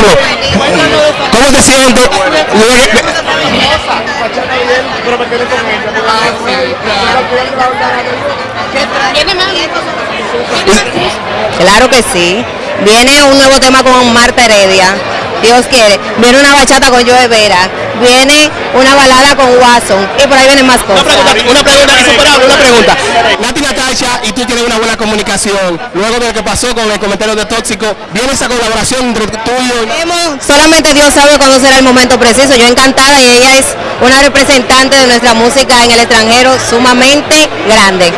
¿Cómo te sientes? Claro que sí. Viene un nuevo tema con Marta Heredia. Dios quiere. Viene una bachata con Joe Vera. Viene una balada con Watson. Y por ahí vienen más Una cosas. pregunta, una pregunta insuperable, una pregunta. Nati Una buena comunicación. Luego de lo que pasó con el comentario de Tóxico, viene esa colaboración entre tú y yo. Solamente Dios sabe cuándo será el momento preciso. Yo encantada y ella es una representante de nuestra música en el extranjero sumamente grande.